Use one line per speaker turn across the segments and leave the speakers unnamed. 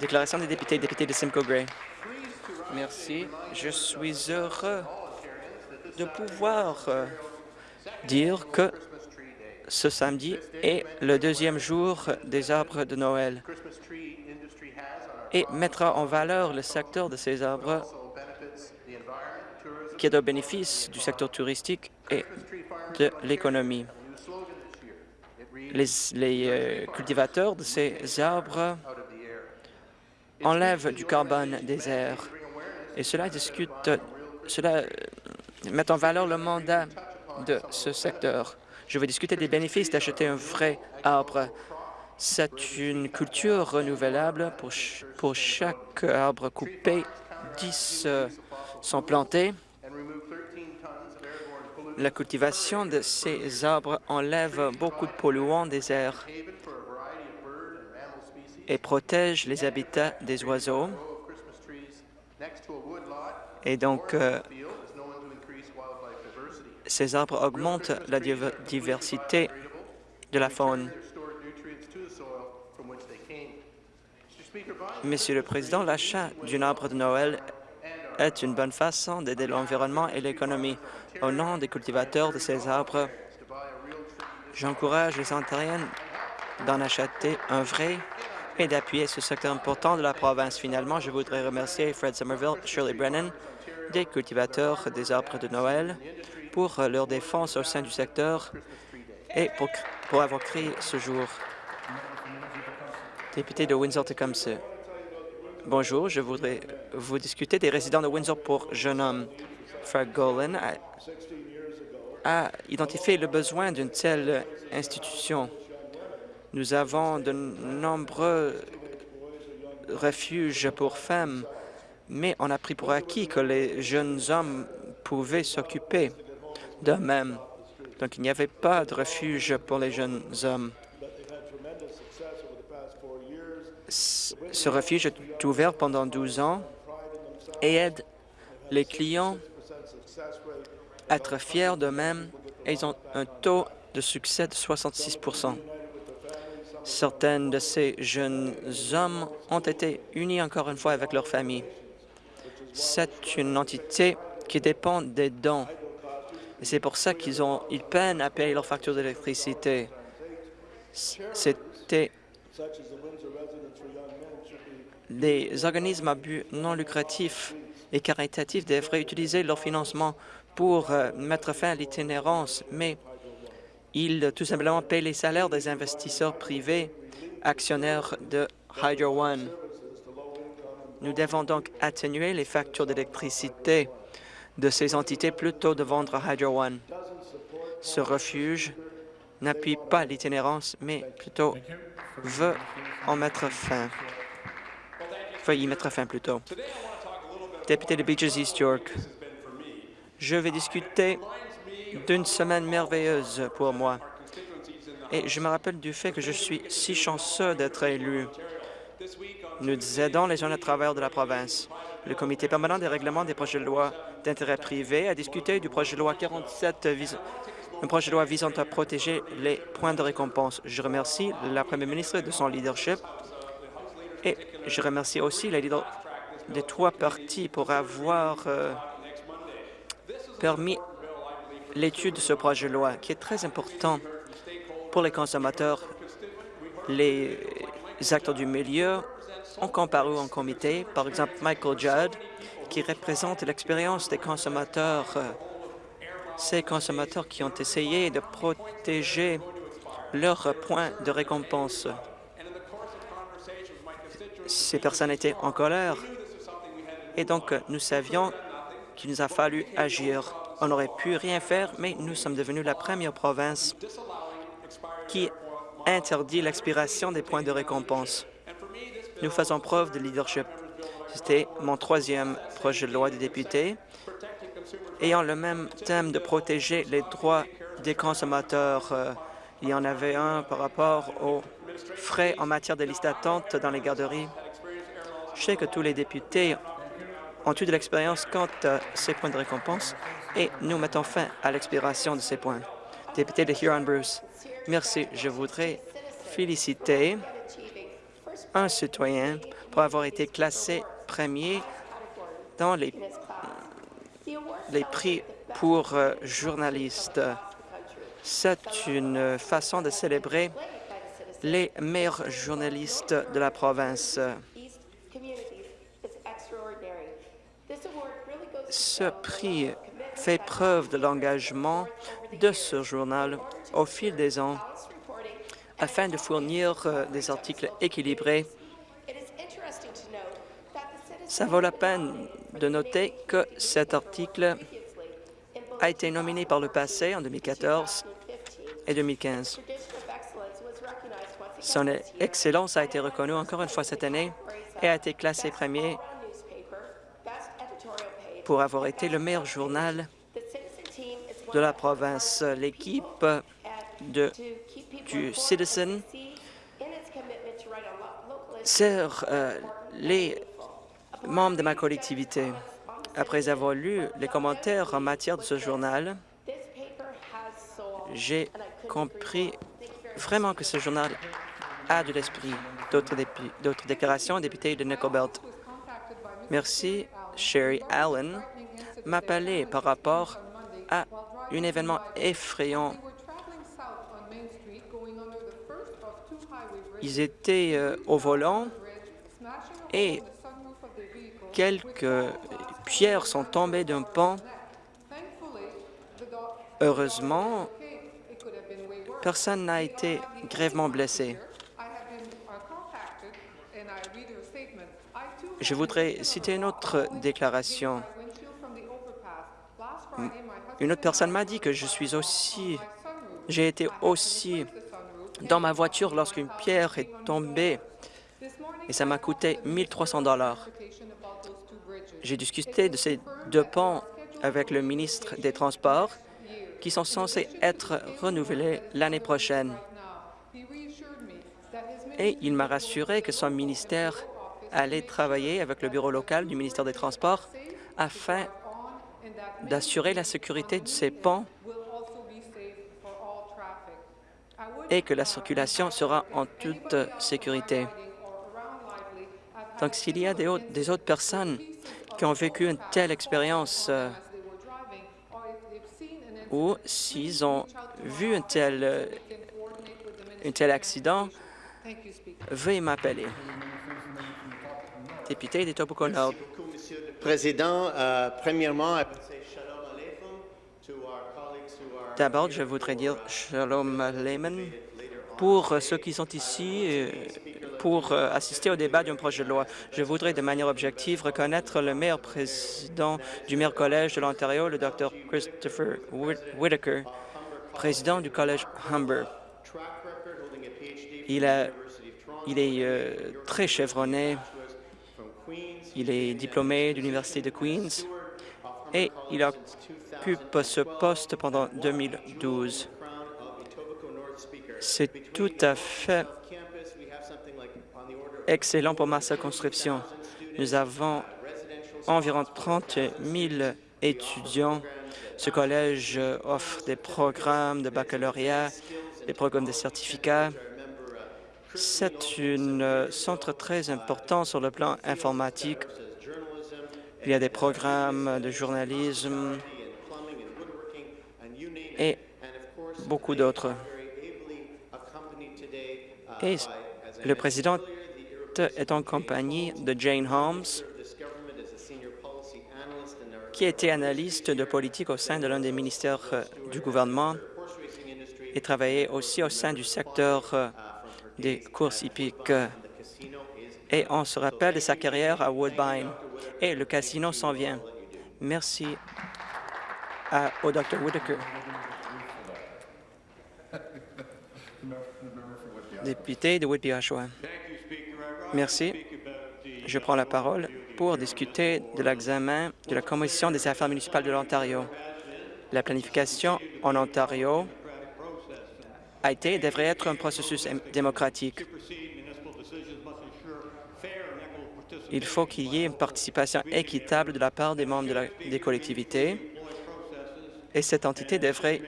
Déclaration des députés, député de Simcoe Gray. Merci. Je suis heureux de pouvoir euh, dire que ce samedi est le deuxième jour des arbres de Noël et mettra en valeur le secteur de ces arbres qui est au bénéfice du secteur touristique et de l'économie. Les, euh, cultivateurs de ces arbres enlèvent du carbone des airs et cela discute, cela euh, met en valeur le mandat de ce secteur. Je vais discuter des bénéfices d'acheter un vrai arbre. C'est une culture renouvelable. Pour, chaque arbre coupé, 10 euh, sont plantés. La cultivation de ces arbres enlève beaucoup de polluants des airs et protège les habitats des oiseaux. Et donc, euh, ces arbres augmentent la diversité de la faune. Monsieur le Président, l'achat d'un arbre de Noël est une bonne façon d'aider l'environnement et l'économie. Au nom des cultivateurs de ces arbres, j'encourage les Ontariens d'en acheter un vrai et d'appuyer ce secteur important de la province. Finalement, je voudrais remercier Fred Somerville, Shirley Brennan, des cultivateurs des arbres de Noël pour leur défense au sein du secteur et pour, pour avoir créé ce jour. Député de Windsor-Tecumseh. Bonjour, je voudrais vous discuter des résidents de Windsor pour jeune homme. Fred Golan a, a identifié le besoin d'une telle institution. Nous avons de nombreux refuges pour femmes, mais on a pris pour acquis que les jeunes hommes pouvaient s'occuper d'eux-mêmes. Donc, il n'y avait pas de refuge pour les jeunes hommes. Ce refuge est ouvert pendant 12 ans et aide les clients à être fiers d'eux-mêmes et ils ont un taux de succès de 66% Certains de ces jeunes hommes ont été unis encore une fois avec leur famille. C'est une entité qui dépend des dons. Et c'est pour ça qu'ils ont, ils peinent à payer leur facture d'électricité. C'était les organismes à but non lucratif et caritatifs devraient utiliser leur financement pour euh, mettre fin à l'itinérance, mais il tout simplement paye les salaires des investisseurs privés actionnaires de Hydro One. Nous devons donc atténuer les factures d'électricité de ces entités plutôt de vendre Hydro One. Ce refuge n'appuie pas l'itinérance, mais plutôt veut en mettre fin. Veut y mettre fin plutôt. Député de Beaches East York, je vais discuter d'une semaine merveilleuse pour moi. Et je me rappelle du fait que je suis si chanceux d'être élu. Nous aidons les jeunes travailleurs de la province. Le Comité permanent des règlements des projets de loi d'intérêt privé a discuté du projet de loi 47 un projet de loi visant à protéger les points de récompense. Je remercie la Première ministre de son leadership et je remercie aussi les leaders des trois partis pour avoir euh, permis l'étude de ce projet de loi, qui est très important pour les consommateurs. Les acteurs du milieu ont comparu en comité, par exemple Michael Judd, qui représente l'expérience des consommateurs, ces consommateurs qui ont essayé de protéger leurs points de récompense. Ces personnes étaient en colère et donc nous savions qu'il nous a fallu agir. On n'aurait pu rien faire, mais nous sommes devenus la première province qui interdit l'expiration des points de récompense. Nous faisons preuve de leadership. C'était mon troisième projet de loi des députés, ayant le même thème de protéger les droits des consommateurs. Euh, il y en avait un par rapport aux frais en matière de liste d'attente dans les garderies. Je sais que tous les députés ont eu de l'expérience quant à ces points de récompense et nous mettons fin à l'expiration de ces points. Député de Huron-Bruce, merci. Je voudrais féliciter un citoyen pour avoir été classé premier dans les, les prix pour euh, journalistes. C'est une façon de célébrer les meilleurs journalistes de la province. Ce prix fait preuve de l'engagement de ce journal au fil des ans afin de fournir euh, des articles équilibrés. Ça vaut la peine de noter que cet article a été nominé par le passé en 2014 et 2015. Son excellence a été reconnue encore une fois cette année et a été classé premier pour avoir été le meilleur journal de la province. L'équipe du Citizen sert euh, les membres de ma collectivité. Après avoir lu les commentaires en matière de ce journal, j'ai compris vraiment que ce journal a de l'esprit. D'autres déclarations, député de Nickelbelt. Merci. Sherry Allen m'a parlé par rapport à un événement effrayant. Ils étaient euh, au volant et quelques pierres sont tombées d'un pont. Heureusement, personne n'a été grèvement blessé. Je voudrais citer une autre déclaration. Une autre personne m'a dit que je suis aussi... J'ai été aussi dans ma voiture lorsqu'une pierre est tombée et ça m'a coûté 1300 dollars. J'ai discuté de ces deux ponts avec le ministre des Transports qui sont censés être renouvelés l'année prochaine. Et il m'a rassuré que son ministère allait travailler avec le bureau local du ministère des Transports afin d'assurer la sécurité de ces ponts et que la circulation sera en toute sécurité. Donc, s'il y a des, autres, personnes qui ont vécu une telle expérience euh, ou s'ils ont vu un tel, un tel accident, veuillez m'appeler. Député des Nord.
Président, euh, premièrement,
D'abord, je voudrais dire Shalom Aleichem pour ceux qui sont ici euh, pour euh, assister au débat d'un projet de loi. Je voudrais de manière objective reconnaître le meilleur président du meilleur collège de l'Ontario, le Dr Christopher Whitaker, président du collège Humber. Il, est euh, très chevronné. Il est diplômé de l'Université de Queens et il occupe ce poste pendant 2012. C'est tout à fait excellent pour ma circonscription. Nous avons environ 30 000 étudiants. Ce collège offre des programmes de baccalauréat, des programmes de certificats. C'est un centre très important sur le plan informatique il y a des programmes de journalisme et beaucoup d'autres. Et le président est en compagnie de Jane Holmes, qui était analyste de politique au sein de l'un des ministères euh, du gouvernement et travaillait aussi au sein du secteur euh, des courses hippiques. Et on se rappelle de sa carrière à Woodbine et le casino s'en vient. Merci au Dr. Whitaker. Député de Whitby-Oshawa. Merci. Je prends la parole pour discuter de l'examen de la Commission des affaires municipales de l'Ontario. La planification en Ontario a été et devrait être un processus démocratique. Il faut qu'il y ait une participation équitable de la part des membres des collectivités et cette entité devrait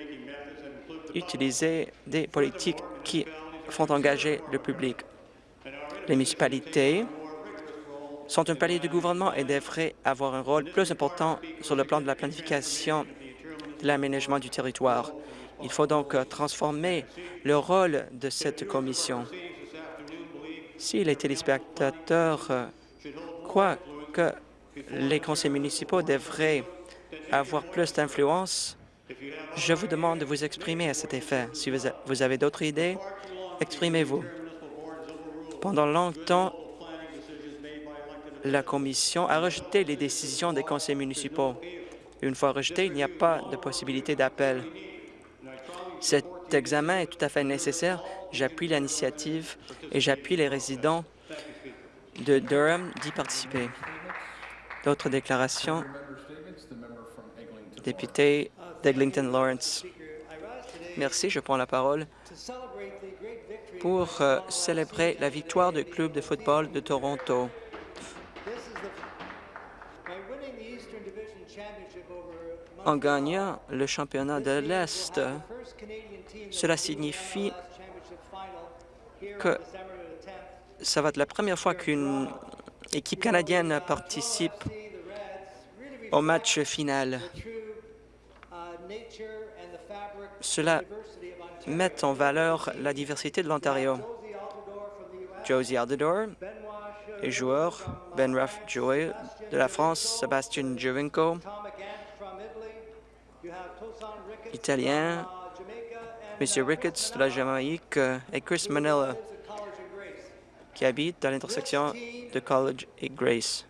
utiliser des politiques qui font engager le public. Les municipalités sont un palier du gouvernement et devraient avoir un rôle plus important sur le plan de la planification de l'aménagement du territoire. Il faut donc euh, transformer le rôle de cette commission. Si les téléspectateurs euh, croient que les conseils municipaux devraient avoir plus d'influence, je vous demande de vous exprimer à cet effet. Si vous avez d'autres idées, exprimez-vous. Pendant longtemps, la Commission a rejeté les décisions des conseils municipaux. Une fois rejeté, il n'y a pas de possibilité d'appel. Cet examen est tout à fait nécessaire. J'appuie l'initiative et j'appuie les résidents de Durham d'y participer. D'autres déclarations? Député d'Eglinton Lawrence. Merci, je prends la parole pour euh, célébrer la victoire du club de football de Toronto. En gagnant le championnat de l'Est, cela signifie que ça va être la première fois qu'une équipe canadienne participe au match final. Cela met en valeur la diversité de l'Ontario. Josie Aldador est joueur, Ben Ruff Joy de la France, Sébastien Jovinko, italien, M. Ricketts de la Jamaïque et Chris Manella, qui habite à l'intersection de College et Grace.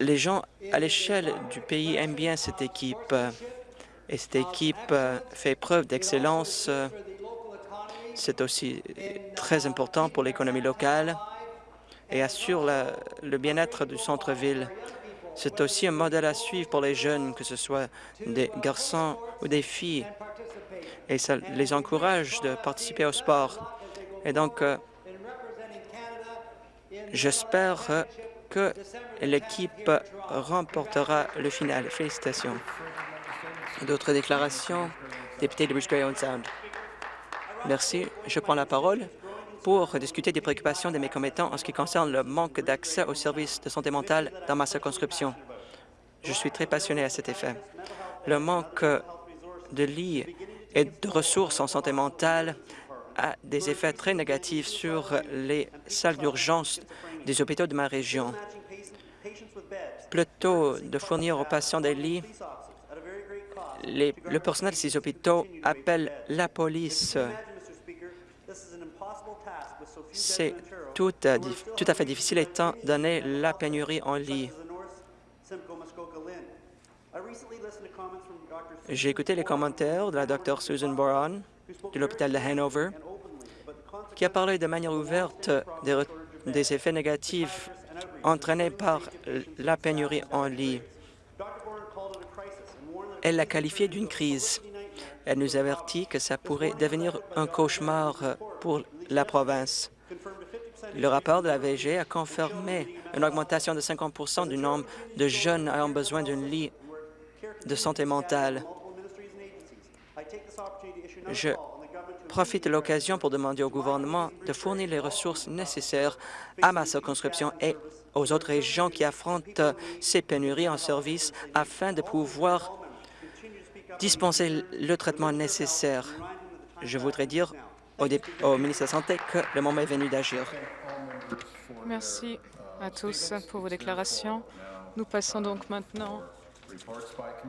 Les gens à l'échelle du pays aiment bien cette équipe et cette équipe fait preuve d'excellence. C'est aussi très important pour l'économie locale et assure le bien-être du centre-ville. C'est aussi un modèle à suivre pour les jeunes, que ce soit des garçons ou des filles, et ça les encourage de participer au sport. Et donc, euh, j'espère que l'équipe remportera le final. Félicitations. D'autres déclarations? Député de Bruce Sound. Merci. Je prends la parole pour discuter des préoccupations des mécommets-temps en ce qui concerne le manque d'accès aux services de santé mentale dans ma circonscription. Je suis très passionné à cet effet. Le manque de lits et de ressources en santé mentale a des effets très négatifs sur les salles d'urgence des hôpitaux de ma région. Plutôt de fournir aux patients des lits, le personnel de ces hôpitaux appelle la police c'est tout, tout, à fait difficile étant donné la pénurie en lit. J'ai écouté les commentaires de la Dr Susan Boron de l'hôpital de Hanover, qui a parlé de manière ouverte des, des effets négatifs entraînés par la pénurie en lit. Elle l'a qualifié d'une crise. Elle nous avertit que ça pourrait devenir un cauchemar pour la province. Le rapport de la VG a confirmé une augmentation de 50% du nombre de jeunes ayant besoin d'un lit de santé mentale. Je profite de l'occasion pour demander au gouvernement de fournir les ressources nécessaires à ma circonscription et aux autres régions qui affrontent ces pénuries en service afin de pouvoir dispenser le traitement nécessaire. Je voudrais dire au, ministre de la Santé que le moment est venu d'agir.
Merci à tous pour vos déclarations. Nous passons donc maintenant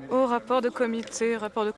au rapport de comité, rapport de